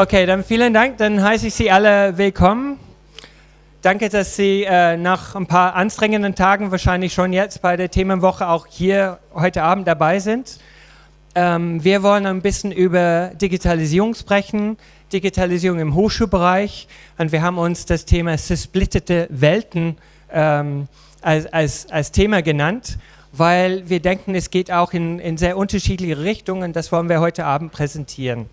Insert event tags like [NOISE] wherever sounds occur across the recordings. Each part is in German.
Okay, dann vielen Dank. Dann heiße ich Sie alle willkommen. Danke, dass Sie äh, nach ein paar anstrengenden Tagen wahrscheinlich schon jetzt bei der Themenwoche auch hier heute Abend dabei sind. Ähm, wir wollen ein bisschen über Digitalisierung sprechen, Digitalisierung im Hochschulbereich und wir haben uns das Thema zersplitterte Welten ähm, als, als, als Thema genannt, weil wir denken, es geht auch in, in sehr unterschiedliche Richtungen. Das wollen wir heute Abend präsentieren.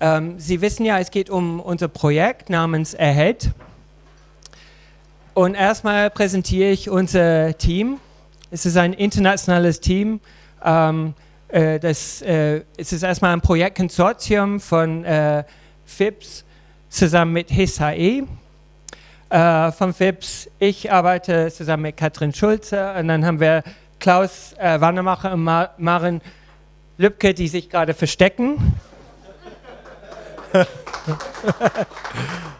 Ähm, Sie wissen ja, es geht um unser Projekt namens Ahead. Und erstmal präsentiere ich unser Team. Es ist ein internationales Team. Ähm, äh, das, äh, es ist erstmal ein Projektkonsortium von äh, FIPS zusammen mit HISHE. Äh, von FIPS, ich arbeite zusammen mit Katrin Schulze und dann haben wir Klaus äh, Wandermacher und Mar Maren Lübke, die sich gerade verstecken. [LAUGHS]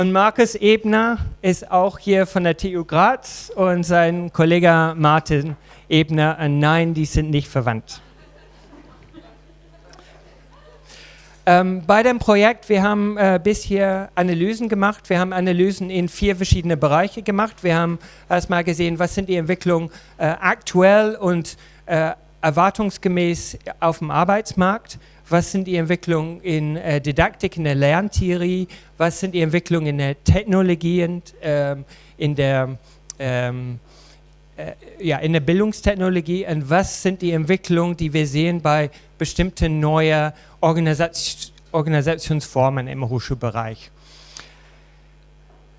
und Markus Ebner ist auch hier von der TU Graz und sein Kollege Martin Ebner. Und nein, die sind nicht verwandt. Ähm, bei dem Projekt, wir haben äh, bisher Analysen gemacht. Wir haben Analysen in vier verschiedene Bereiche gemacht. Wir haben erstmal gesehen, was sind die Entwicklungen äh, aktuell und äh, erwartungsgemäß auf dem Arbeitsmarkt was sind die Entwicklungen in äh, Didaktik, in der Lerntheorie, was sind die Entwicklungen in der Technologie und ähm, in der ähm, äh, ja, in der Bildungstechnologie und was sind die Entwicklungen, die wir sehen bei bestimmten neuen Organisation, Organisationsformen im Hochschulbereich.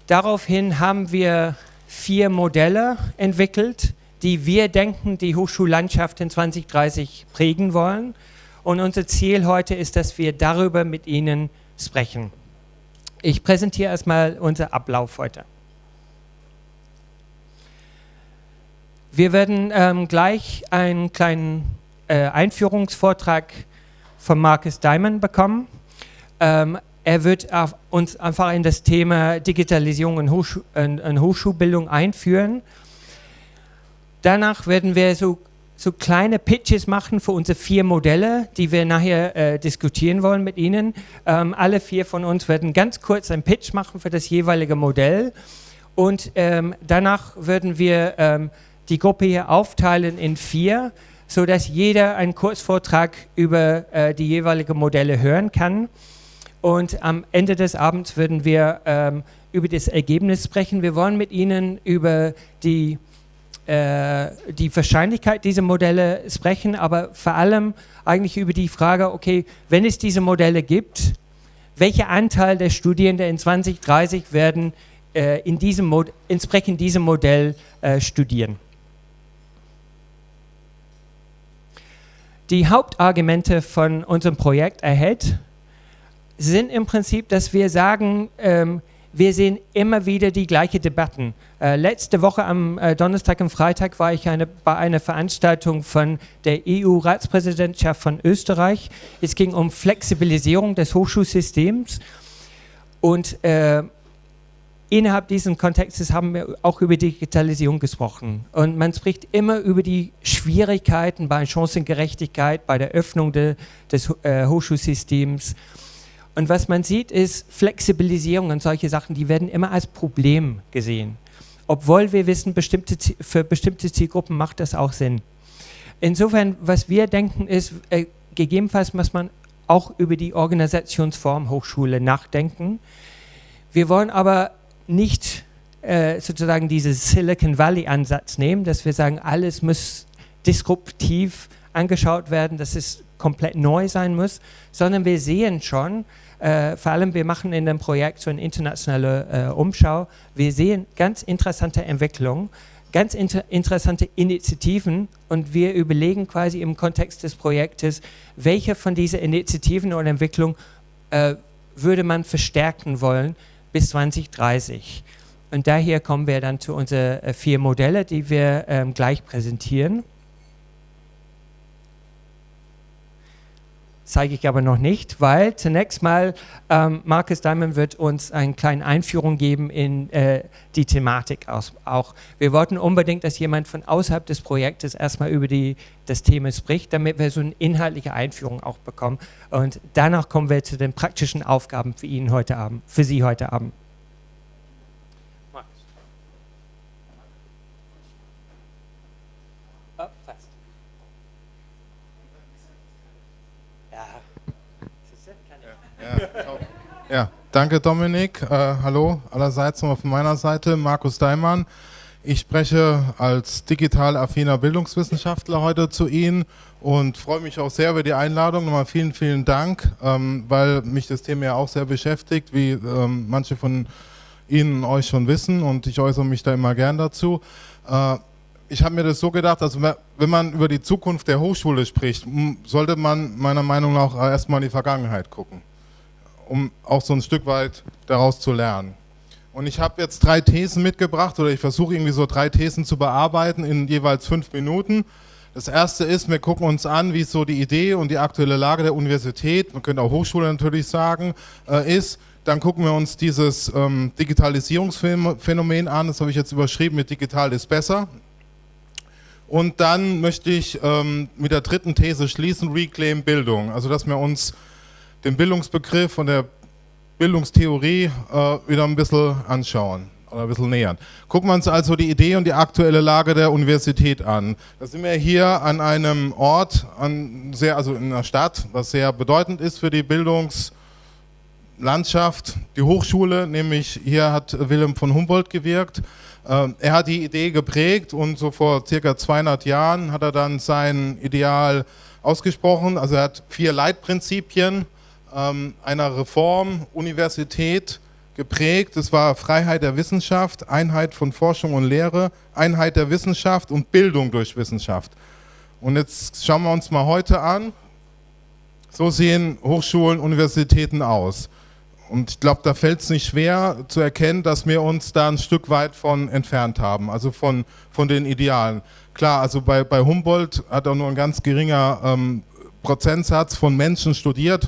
Daraufhin haben wir vier Modelle entwickelt, die wir denken, die Hochschullandschaft in 2030 prägen wollen. Und unser Ziel heute ist, dass wir darüber mit Ihnen sprechen. Ich präsentiere erstmal unser Ablauf heute. Wir werden ähm, gleich einen kleinen äh, Einführungsvortrag von Marcus Diamond bekommen. Ähm, er wird uns einfach in das Thema Digitalisierung und, Hochschu und Hochschulbildung einführen. Danach werden wir so so kleine Pitches machen für unsere vier Modelle, die wir nachher äh, diskutieren wollen mit Ihnen. Ähm, alle vier von uns werden ganz kurz einen Pitch machen für das jeweilige Modell und ähm, danach würden wir ähm, die Gruppe hier aufteilen in vier, sodass jeder einen Kurzvortrag über äh, die jeweiligen Modelle hören kann. Und am Ende des Abends würden wir ähm, über das Ergebnis sprechen. Wir wollen mit Ihnen über die die Wahrscheinlichkeit dieser Modelle sprechen, aber vor allem eigentlich über die Frage, okay, wenn es diese Modelle gibt, welcher Anteil der Studierenden in 2030 werden äh, in diesem Mod entsprechend diesem Modell äh, studieren. Die Hauptargumente von unserem Projekt Ahead sind im Prinzip, dass wir sagen, ähm, wir sehen immer wieder die gleichen Debatten. Äh, letzte Woche am äh, Donnerstag und Freitag war ich eine, bei einer Veranstaltung von der EU-Ratspräsidentschaft von Österreich. Es ging um Flexibilisierung des Hochschulsystems und äh, innerhalb dieses Kontextes haben wir auch über Digitalisierung gesprochen. Und man spricht immer über die Schwierigkeiten bei Chancengerechtigkeit, bei der Öffnung de, des äh, Hochschulsystems und was man sieht, ist Flexibilisierung und solche Sachen, die werden immer als Problem gesehen. Obwohl wir wissen, bestimmte, für bestimmte Zielgruppen macht das auch Sinn. Insofern, was wir denken, ist, äh, gegebenenfalls muss man auch über die Organisationsform Hochschule nachdenken. Wir wollen aber nicht äh, sozusagen diesen Silicon Valley Ansatz nehmen, dass wir sagen, alles muss disruptiv angeschaut werden, dass es komplett neu sein muss, sondern wir sehen schon, äh, vor allem wir machen in dem Projekt so eine internationale äh, Umschau, wir sehen ganz interessante Entwicklungen, ganz inter interessante Initiativen und wir überlegen quasi im Kontext des Projektes, welche von diesen Initiativen oder Entwicklungen äh, würde man verstärken wollen bis 2030. Und daher kommen wir dann zu unseren äh, vier Modelle, die wir ähm, gleich präsentieren. Zeige ich aber noch nicht, weil zunächst mal ähm, Markus Diamond wird uns eine kleine Einführung geben in äh, die Thematik aus, auch. Wir wollten unbedingt, dass jemand von außerhalb des Projektes erstmal über die, das Thema spricht, damit wir so eine inhaltliche Einführung auch bekommen. Und danach kommen wir zu den praktischen Aufgaben für ihn heute Abend, für Sie heute Abend. Ja, danke Dominik. Äh, hallo allerseits nochmal von meiner Seite, Markus Daimann. Ich spreche als digital affiner Bildungswissenschaftler heute zu Ihnen und freue mich auch sehr über die Einladung. Nochmal vielen, vielen Dank, ähm, weil mich das Thema ja auch sehr beschäftigt, wie ähm, manche von Ihnen euch schon wissen und ich äußere mich da immer gern dazu. Äh, ich habe mir das so gedacht, also wenn man über die Zukunft der Hochschule spricht, sollte man meiner Meinung nach erstmal in die Vergangenheit gucken um auch so ein Stück weit daraus zu lernen. Und ich habe jetzt drei Thesen mitgebracht oder ich versuche irgendwie so drei Thesen zu bearbeiten in jeweils fünf Minuten. Das erste ist, wir gucken uns an, wie so die Idee und die aktuelle Lage der Universität, man könnte auch Hochschule natürlich sagen, äh, ist. Dann gucken wir uns dieses ähm, Digitalisierungsphänomen an, das habe ich jetzt überschrieben mit digital ist besser. Und dann möchte ich ähm, mit der dritten These schließen, Reclaim Bildung. Also dass wir uns den Bildungsbegriff und der Bildungstheorie äh, wieder ein bisschen anschauen oder ein bisschen nähern. Gucken wir uns also die Idee und die aktuelle Lage der Universität an. Da sind wir hier an einem Ort, an sehr, also in einer Stadt, was sehr bedeutend ist für die Bildungslandschaft, die Hochschule, nämlich hier hat Wilhelm von Humboldt gewirkt. Ähm, er hat die Idee geprägt und so vor circa 200 Jahren hat er dann sein Ideal ausgesprochen. Also er hat vier Leitprinzipien ähm, einer Reform Universität geprägt. Es war Freiheit der Wissenschaft, Einheit von Forschung und Lehre, Einheit der Wissenschaft und Bildung durch Wissenschaft. Und jetzt schauen wir uns mal heute an. So sehen Hochschulen, Universitäten aus. Und ich glaube, da fällt es nicht schwer zu erkennen, dass wir uns da ein Stück weit von entfernt haben, also von, von den Idealen. Klar, also bei, bei Humboldt hat er nur ein ganz geringer ähm, Prozentsatz von Menschen studiert.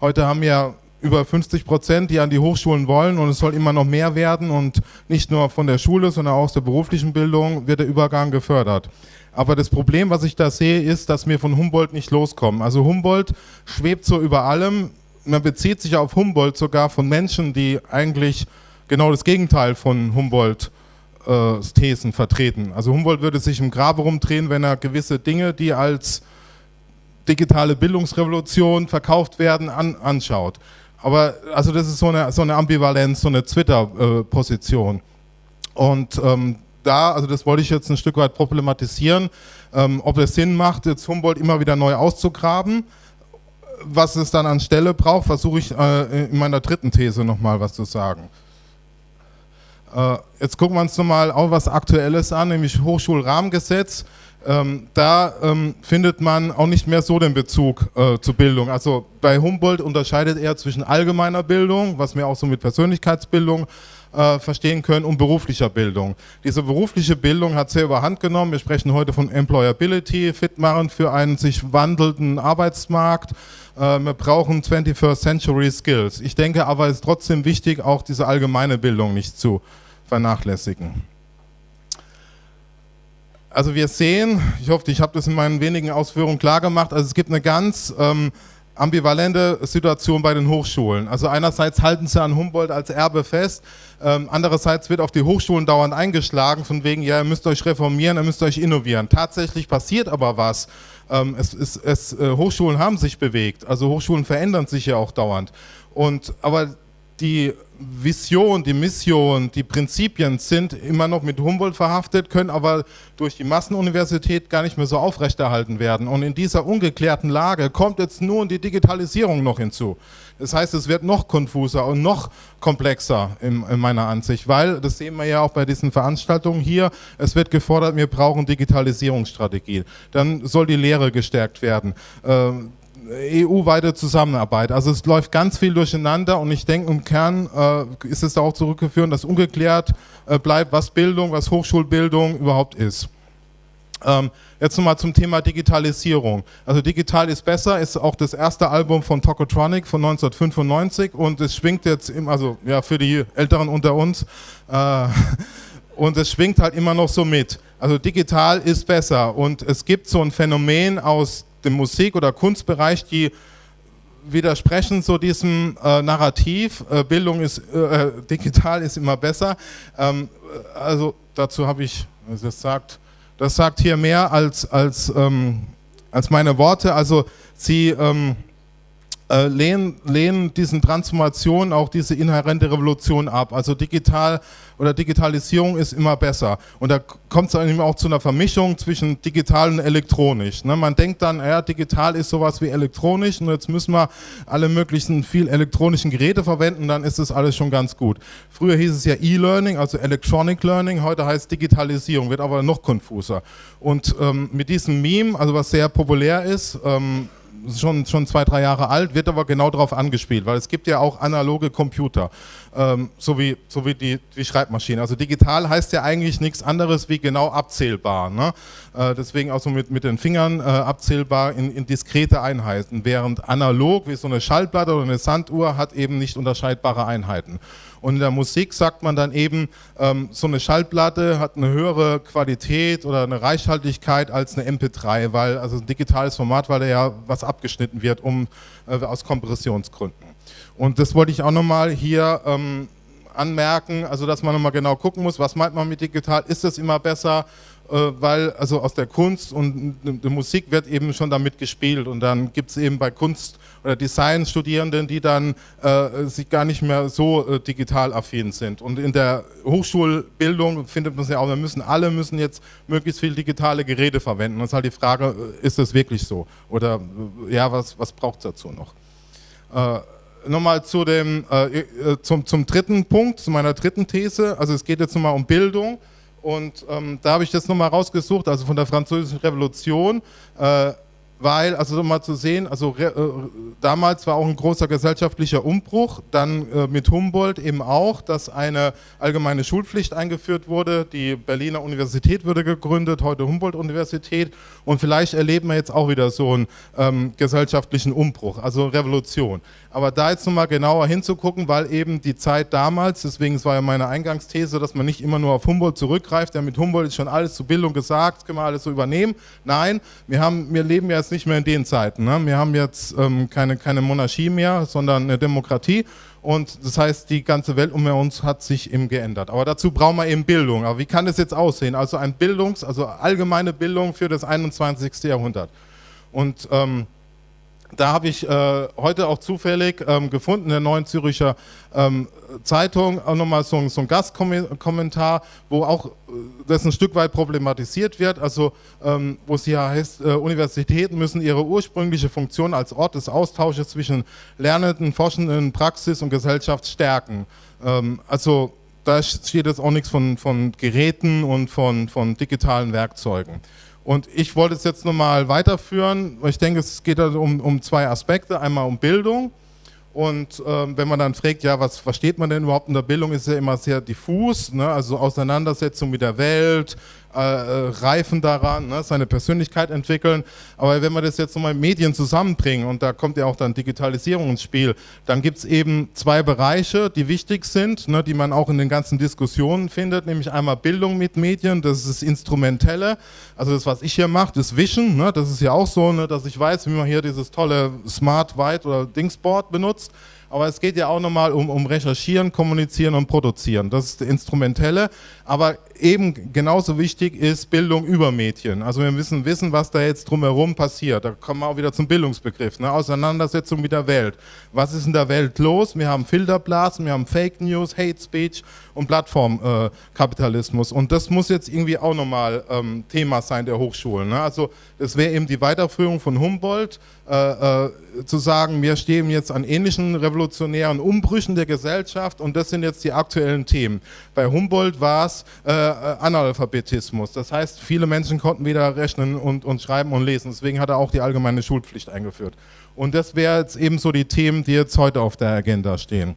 Heute haben ja über 50 Prozent, die an die Hochschulen wollen und es soll immer noch mehr werden und nicht nur von der Schule, sondern auch aus der beruflichen Bildung wird der Übergang gefördert. Aber das Problem, was ich da sehe, ist, dass wir von Humboldt nicht loskommen. Also Humboldt schwebt so über allem, man bezieht sich auf Humboldt sogar von Menschen, die eigentlich genau das Gegenteil von Humboldt äh, Thesen vertreten. Also Humboldt würde sich im Grabe rumdrehen, wenn er gewisse Dinge, die als digitale Bildungsrevolution verkauft werden, an, anschaut. Aber also das ist so eine, so eine Ambivalenz, so eine Twitter-Position. Und ähm, da, also das wollte ich jetzt ein Stück weit problematisieren, ähm, ob es Sinn macht, jetzt Humboldt immer wieder neu auszugraben. Was es dann an Stelle braucht, versuche ich äh, in meiner dritten These nochmal was zu sagen. Äh, jetzt gucken wir uns nochmal auch was Aktuelles an, nämlich Hochschulrahmengesetz ähm, da ähm, findet man auch nicht mehr so den Bezug äh, zur Bildung. Also bei Humboldt unterscheidet er zwischen allgemeiner Bildung, was wir auch so mit Persönlichkeitsbildung äh, verstehen können, und beruflicher Bildung. Diese berufliche Bildung hat sehr überhand genommen. Wir sprechen heute von Employability, fit machen für einen sich wandelnden Arbeitsmarkt. Äh, wir brauchen 21st Century Skills. Ich denke aber, es ist trotzdem wichtig, auch diese allgemeine Bildung nicht zu vernachlässigen. Also wir sehen, ich hoffe, ich habe das in meinen wenigen Ausführungen klar gemacht, also es gibt eine ganz ähm, ambivalente Situation bei den Hochschulen. Also einerseits halten sie an Humboldt als Erbe fest, ähm, andererseits wird auf die Hochschulen dauernd eingeschlagen, von wegen, ja, ihr müsst euch reformieren, ihr müsst euch innovieren. Tatsächlich passiert aber was. Ähm, es, es, es, äh, Hochschulen haben sich bewegt, also Hochschulen verändern sich ja auch dauernd. Und, aber die Vision, die Mission, die Prinzipien sind immer noch mit Humboldt verhaftet, können aber durch die Massenuniversität gar nicht mehr so aufrechterhalten werden. Und in dieser ungeklärten Lage kommt jetzt nun die Digitalisierung noch hinzu. Das heißt, es wird noch konfuser und noch komplexer in, in meiner Ansicht, weil, das sehen wir ja auch bei diesen Veranstaltungen hier, es wird gefordert, wir brauchen Digitalisierungsstrategie. Dann soll die Lehre gestärkt werden. Ähm, EU-weite Zusammenarbeit. Also es läuft ganz viel durcheinander und ich denke, im Kern äh, ist es auch zurückgeführt, dass ungeklärt äh, bleibt, was Bildung, was Hochschulbildung überhaupt ist. Ähm, jetzt nochmal zum Thema Digitalisierung. Also digital ist besser, ist auch das erste Album von Tokotronic von 1995 und es schwingt jetzt, im, also ja für die Älteren unter uns, äh, [LAUGHS] und es schwingt halt immer noch so mit. Also digital ist besser und es gibt so ein Phänomen aus dem Musik- oder Kunstbereich, die widersprechen so diesem äh, Narrativ, äh, Bildung ist, äh, äh digital ist immer besser. Ähm, also dazu habe ich, also das sagt, das sagt hier mehr als, als, ähm, als meine Worte. Also sie ähm, äh, lehnen, lehnen diesen Transformationen auch diese inhärente Revolution ab. Also digital oder Digitalisierung ist immer besser. Und da kommt es dann auch zu einer Vermischung zwischen digital und elektronisch. Ne? Man denkt dann, ja, digital ist sowas wie elektronisch und jetzt müssen wir alle möglichen viel elektronischen Geräte verwenden, dann ist das alles schon ganz gut. Früher hieß es ja E-Learning, also Electronic Learning, heute heißt Digitalisierung, wird aber noch konfuser. Und ähm, mit diesem Meme, also was sehr populär ist, ähm, schon, schon zwei, drei Jahre alt, wird aber genau darauf angespielt, weil es gibt ja auch analoge Computer, ähm, so wie, so wie die, die Schreibmaschine. Also digital heißt ja eigentlich nichts anderes wie genau abzählbar. Ne? Äh, deswegen auch so mit, mit den Fingern äh, abzählbar in, in diskrete Einheiten, während analog wie so eine Schallplatte oder eine Sanduhr hat eben nicht unterscheidbare Einheiten. Und in der Musik sagt man dann eben, ähm, so eine Schallplatte hat eine höhere Qualität oder eine Reichhaltigkeit als eine MP3, weil also ein digitales Format, weil da ja was abgeschnitten wird, um äh, aus Kompressionsgründen. Und das wollte ich auch nochmal hier ähm, anmerken, also dass man nochmal genau gucken muss, was meint man mit digital, ist es immer besser, äh, weil also aus der Kunst und der Musik wird eben schon damit gespielt und dann gibt es eben bei Kunst- oder Design-Studierenden, die dann äh, sich gar nicht mehr so äh, digital affin sind. Und in der Hochschulbildung findet man es ja auch, wir müssen alle müssen jetzt möglichst viel digitale Geräte verwenden. Es ist halt die Frage, äh, ist das wirklich so? Oder äh, ja, was, was braucht es dazu noch? Äh, Nochmal zu dem, zum, zum dritten Punkt, zu meiner dritten These. Also es geht jetzt nochmal um Bildung. Und ähm, da habe ich das nochmal rausgesucht, also von der Französischen Revolution, äh, weil, also nochmal zu sehen, also äh, damals war auch ein großer gesellschaftlicher Umbruch, dann äh, mit Humboldt eben auch, dass eine allgemeine Schulpflicht eingeführt wurde, die Berliner Universität wurde gegründet, heute Humboldt-Universität und vielleicht erleben wir jetzt auch wieder so einen ähm, gesellschaftlichen Umbruch, also Revolution. Aber da jetzt nochmal genauer hinzugucken, weil eben die Zeit damals, deswegen es war ja meine Eingangsthese, dass man nicht immer nur auf Humboldt zurückgreift, ja mit Humboldt ist schon alles zur Bildung gesagt, können wir alles so übernehmen. Nein, wir, haben, wir leben ja jetzt nicht mehr in den Zeiten. Ne? Wir haben jetzt ähm, keine, keine Monarchie mehr, sondern eine Demokratie. Und das heißt, die ganze Welt um uns hat sich eben geändert. Aber dazu brauchen wir eben Bildung. Aber wie kann das jetzt aussehen? Also ein Bildungs-, also allgemeine Bildung für das 21. Jahrhundert. Und ähm, da habe ich äh, heute auch zufällig ähm, gefunden, in der Neuen Züricher ähm, Zeitung, auch nochmal so, so ein Gastkommentar, wo auch äh, das ein Stück weit problematisiert wird, also ähm, wo es hier heißt, äh, Universitäten müssen ihre ursprüngliche Funktion als Ort des Austausches zwischen Lernenden, Forschenden, Praxis und Gesellschaft stärken. Ähm, also da steht jetzt auch nichts von, von Geräten und von, von digitalen Werkzeugen. Und ich wollte es jetzt nochmal weiterführen, ich denke, es geht um, um zwei Aspekte. Einmal um Bildung. Und ähm, wenn man dann fragt, ja, was versteht man denn überhaupt in der Bildung, ist ja immer sehr diffus, ne? also Auseinandersetzung mit der Welt, äh, äh, reifen daran, ne, seine Persönlichkeit entwickeln. Aber wenn wir das jetzt nochmal Medien zusammenbringen, und da kommt ja auch dann Digitalisierung ins Spiel, dann gibt es eben zwei Bereiche, die wichtig sind, ne, die man auch in den ganzen Diskussionen findet, nämlich einmal Bildung mit Medien, das ist das Instrumentelle, also das, was ich hier mache, das Wischen, ne, das ist ja auch so, ne, dass ich weiß, wie man hier dieses tolle Smart White oder Dingsboard benutzt aber es geht ja auch nochmal um, um Recherchieren, Kommunizieren und Produzieren. Das ist das Instrumentelle, aber eben genauso wichtig ist Bildung über Medien. Also wir müssen wissen, was da jetzt drumherum passiert. Da kommen wir auch wieder zum Bildungsbegriff, ne? Auseinandersetzung mit der Welt. Was ist in der Welt los? Wir haben Filterblasen, wir haben Fake News, Hate Speech und Plattformkapitalismus. Äh, und das muss jetzt irgendwie auch nochmal ähm, Thema sein der Hochschulen. Ne? Also das wäre eben die Weiterführung von Humboldt, äh, äh, zu sagen, wir stehen jetzt an ähnlichen revolutionären Umbrüchen der Gesellschaft und das sind jetzt die aktuellen Themen. Bei Humboldt war es äh, Analphabetismus, das heißt, viele Menschen konnten weder rechnen und, und schreiben und lesen, deswegen hat er auch die allgemeine Schulpflicht eingeführt. Und das wäre jetzt eben so die Themen, die jetzt heute auf der Agenda stehen.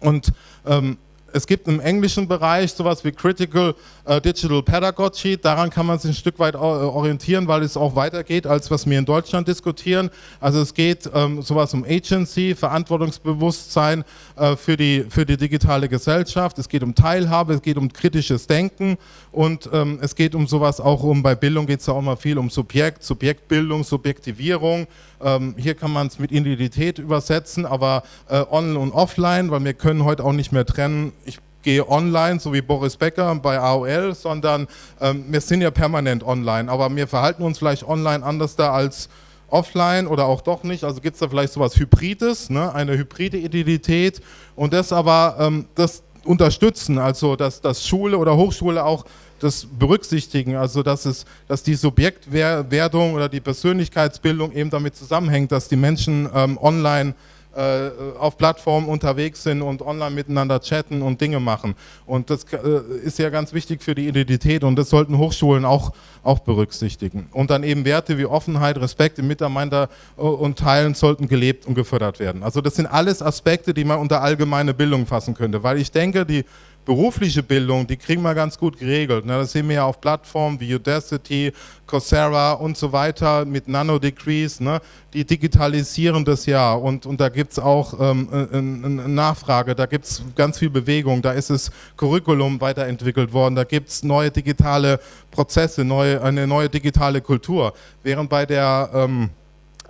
Und ähm, es gibt im englischen Bereich sowas wie Critical äh, Digital Pedagogy. Daran kann man sich ein Stück weit äh, orientieren, weil es auch weitergeht, als was wir in Deutschland diskutieren. Also es geht ähm, sowas um Agency, Verantwortungsbewusstsein äh, für, die, für die digitale Gesellschaft. Es geht um Teilhabe, es geht um kritisches Denken und ähm, es geht um sowas auch um, bei Bildung geht es ja auch immer viel um Subjekt, Subjektbildung, Subjektivierung. Ähm, hier kann man es mit Identität übersetzen, aber äh, online und offline, weil wir können heute auch nicht mehr trennen, gehe online, so wie Boris Becker bei AOL, sondern ähm, wir sind ja permanent online, aber wir verhalten uns vielleicht online anders da als offline oder auch doch nicht, also gibt es da vielleicht sowas Hybrides, ne? eine hybride Identität. Und das aber, ähm, das unterstützen, also dass, dass Schule oder Hochschule auch das berücksichtigen, also dass, es, dass die Subjektwerdung oder die Persönlichkeitsbildung eben damit zusammenhängt, dass die Menschen ähm, online äh, auf Plattformen unterwegs sind und online miteinander chatten und Dinge machen. Und das äh, ist ja ganz wichtig für die Identität und das sollten Hochschulen auch, auch berücksichtigen. Und dann eben Werte wie Offenheit, Respekt im Miteinander äh, und Teilen sollten gelebt und gefördert werden. Also das sind alles Aspekte, die man unter allgemeine Bildung fassen könnte, weil ich denke, die berufliche Bildung, die kriegen wir ganz gut geregelt. Ne? Das sehen wir ja auf Plattformen wie Udacity, Coursera und so weiter mit Nano-Degrees. Ne? Die digitalisieren das ja und, und da gibt es auch ähm, eine Nachfrage, da gibt es ganz viel Bewegung, da ist das Curriculum weiterentwickelt worden, da gibt es neue digitale Prozesse, neue, eine neue digitale Kultur. Während bei der ähm,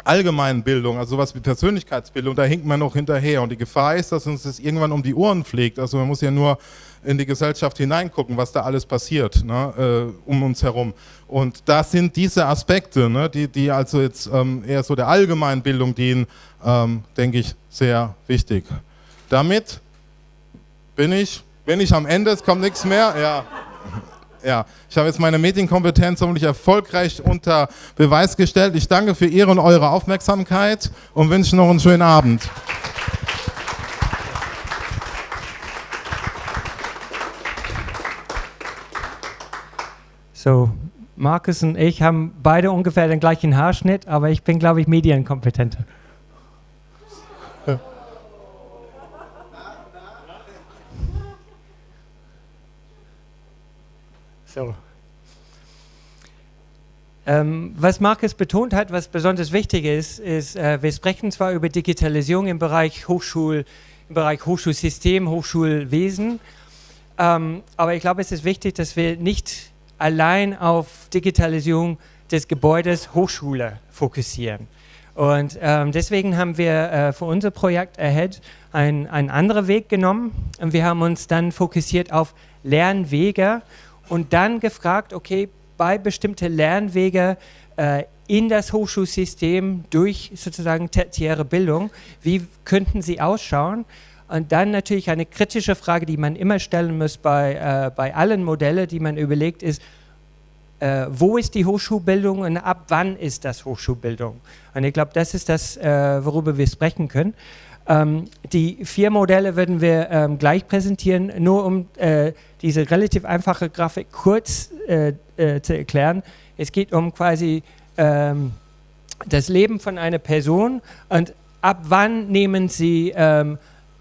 allgemeinen Bildung, also sowas wie Persönlichkeitsbildung, da hinkt man noch hinterher. Und die Gefahr ist, dass uns das irgendwann um die Ohren fliegt. Also man muss ja nur in die Gesellschaft hineingucken, was da alles passiert ne, äh, um uns herum. Und da sind diese Aspekte, ne, die, die also jetzt ähm, eher so der allgemeinen Bildung dienen, ähm, denke ich, sehr wichtig. Damit bin ich, bin ich am Ende, es kommt nichts mehr. Ja. Ja, ich habe jetzt meine Medienkompetenz hoffentlich erfolgreich unter Beweis gestellt. Ich danke für Ihre und eure Aufmerksamkeit und wünsche noch einen schönen Abend. So, Markus und ich haben beide ungefähr den gleichen Haarschnitt, aber ich bin, glaube ich, medienkompetenter. So. Ähm, was Markus betont hat, was besonders wichtig ist, ist, äh, wir sprechen zwar über Digitalisierung im Bereich Hochschul, im Bereich Hochschulsystem, Hochschulwesen, ähm, aber ich glaube, es ist wichtig, dass wir nicht allein auf Digitalisierung des Gebäudes Hochschule fokussieren. Und ähm, deswegen haben wir äh, für unser Projekt Ahead einen anderen Weg genommen und wir haben uns dann fokussiert auf Lernwege und dann gefragt, okay, bei bestimmten Lernwege äh, in das Hochschulsystem durch sozusagen tertiäre Bildung, wie könnten sie ausschauen? Und dann natürlich eine kritische Frage, die man immer stellen muss bei, äh, bei allen Modellen, die man überlegt, ist, äh, wo ist die Hochschulbildung und ab wann ist das Hochschulbildung? Und ich glaube, das ist das, äh, worüber wir sprechen können. Ähm, die vier Modelle werden wir ähm, gleich präsentieren, nur um äh, diese relativ einfache Grafik kurz äh, äh, zu erklären. Es geht um quasi ähm, das Leben von einer Person und ab wann nehmen Sie ähm,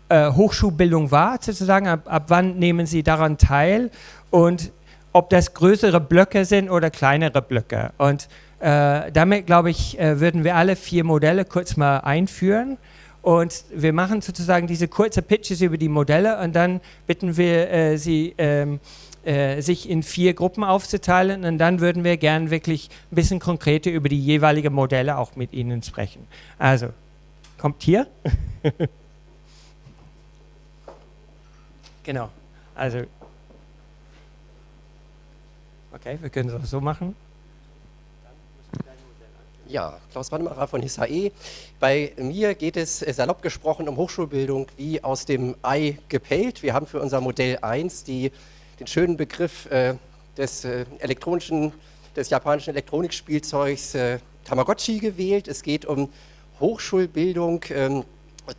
äh, Hochschulbildung wahr, sozusagen, ab, ab wann nehmen Sie daran teil und ob das größere Blöcke sind oder kleinere Blöcke. Und äh, damit, glaube ich, äh, würden wir alle vier Modelle kurz mal einführen. Und wir machen sozusagen diese kurzen Pitches über die Modelle und dann bitten wir äh, Sie, ähm, äh, sich in vier Gruppen aufzuteilen und dann würden wir gern wirklich ein bisschen konkreter über die jeweiligen Modelle auch mit Ihnen sprechen. Also, kommt hier. [LAUGHS] genau, also, okay, wir können es auch so machen. Ja, Klaus Wannemacher von HISAE. Bei mir geht es äh, salopp gesprochen um Hochschulbildung wie aus dem Ei gepellt. Wir haben für unser Modell 1 die, den schönen Begriff äh, des äh, elektronischen, des japanischen Elektronikspielzeugs äh, Tamagotchi gewählt. Es geht um Hochschulbildung, ähm,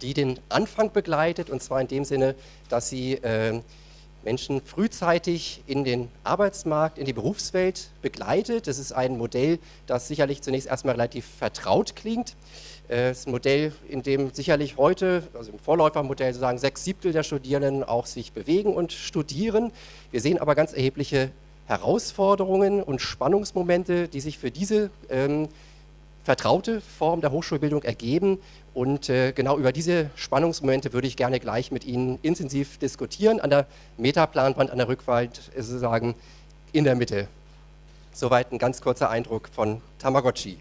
die den Anfang begleitet und zwar in dem Sinne, dass sie ähm, Menschen frühzeitig in den Arbeitsmarkt, in die Berufswelt begleitet. Das ist ein Modell, das sicherlich zunächst erstmal relativ vertraut klingt. Äh, es ist ein Modell, in dem sicherlich heute, also im Vorläufermodell sozusagen sechs Siebtel der Studierenden auch sich bewegen und studieren. Wir sehen aber ganz erhebliche Herausforderungen und Spannungsmomente, die sich für diese ähm, vertraute Form der Hochschulbildung ergeben. Und äh, genau über diese Spannungsmomente würde ich gerne gleich mit Ihnen intensiv diskutieren. An der Metaplanwand, an der Rückwand sozusagen in der Mitte. Soweit ein ganz kurzer Eindruck von Tamagotchi.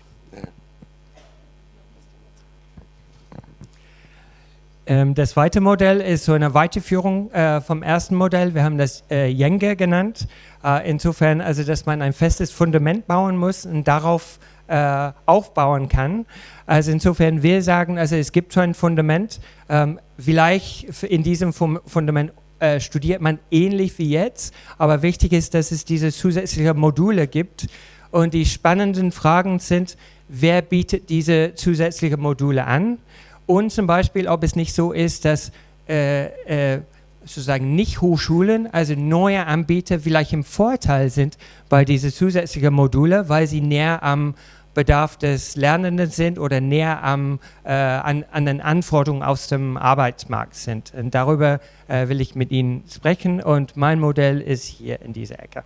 Ähm, das zweite Modell ist so eine Weiterführung äh, vom ersten Modell. Wir haben das äh, genannt. Äh, insofern, also, dass man ein festes Fundament bauen muss und darauf äh, aufbauen kann. Also insofern, wir sagen, also es gibt so ein Fundament. Ähm, vielleicht in diesem Fundament äh, studiert man ähnlich wie jetzt, aber wichtig ist, dass es diese zusätzlichen Module gibt. Und die spannenden Fragen sind, wer bietet diese zusätzlichen Module an? Und zum Beispiel, ob es nicht so ist, dass äh, äh, sozusagen nicht Hochschulen, also neue Anbieter vielleicht im Vorteil sind bei diesen zusätzlichen Module, weil sie näher am Bedarf des Lernenden sind oder näher am, äh, an, an, den Anforderungen aus dem Arbeitsmarkt sind. Und darüber äh, will ich mit Ihnen sprechen und mein Modell ist hier in dieser Ecke.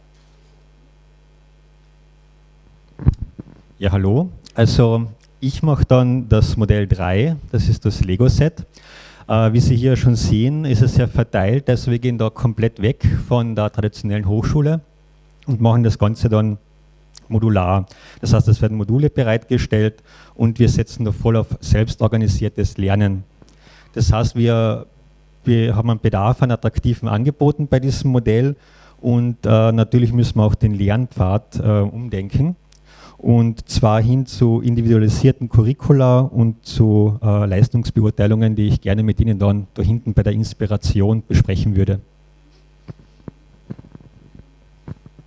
Ja, hallo. Also ich mache dann das Modell 3, das ist das Lego-Set. Äh, wie Sie hier schon sehen, ist es sehr verteilt, also wir gehen da komplett weg von der traditionellen Hochschule und machen das Ganze dann modular. Das heißt, es werden Module bereitgestellt und wir setzen da voll auf selbstorganisiertes Lernen. Das heißt, wir, wir haben einen Bedarf an attraktiven Angeboten bei diesem Modell und äh, natürlich müssen wir auch den Lernpfad äh, umdenken und zwar hin zu individualisierten Curricula und zu äh, Leistungsbeurteilungen, die ich gerne mit Ihnen dann da hinten bei der Inspiration besprechen würde.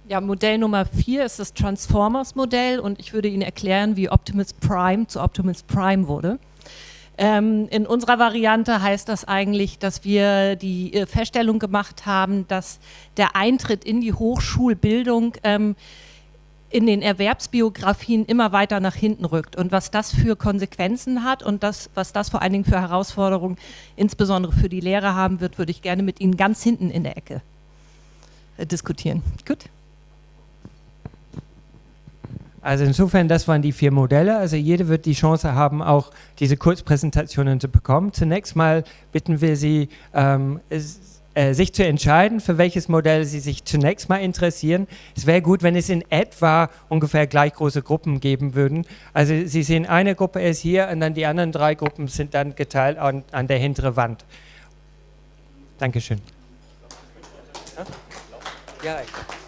Ja, Modell Nummer 4 ist das Transformers-Modell und ich würde Ihnen erklären, wie Optimus Prime zu Optimus Prime wurde. Ähm, in unserer Variante heißt das eigentlich, dass wir die äh, Feststellung gemacht haben, dass der Eintritt in die Hochschulbildung ähm, in den Erwerbsbiografien immer weiter nach hinten rückt und was das für Konsequenzen hat und das, was das vor allen Dingen für Herausforderungen insbesondere für die Lehrer haben wird, würde ich gerne mit Ihnen ganz hinten in der Ecke äh, diskutieren. Gut. Also insofern, das waren die vier Modelle. Also jeder wird die Chance haben, auch diese Kurzpräsentationen zu bekommen. Zunächst mal bitten wir Sie, ähm, äh, sich zu entscheiden, für welches Modell Sie sich zunächst mal interessieren. Es wäre gut, wenn es in etwa ungefähr gleich große Gruppen geben würden. Also Sie sehen, eine Gruppe ist hier und dann die anderen drei Gruppen sind dann geteilt an, an der hinteren Wand. Dankeschön. Ja, ich.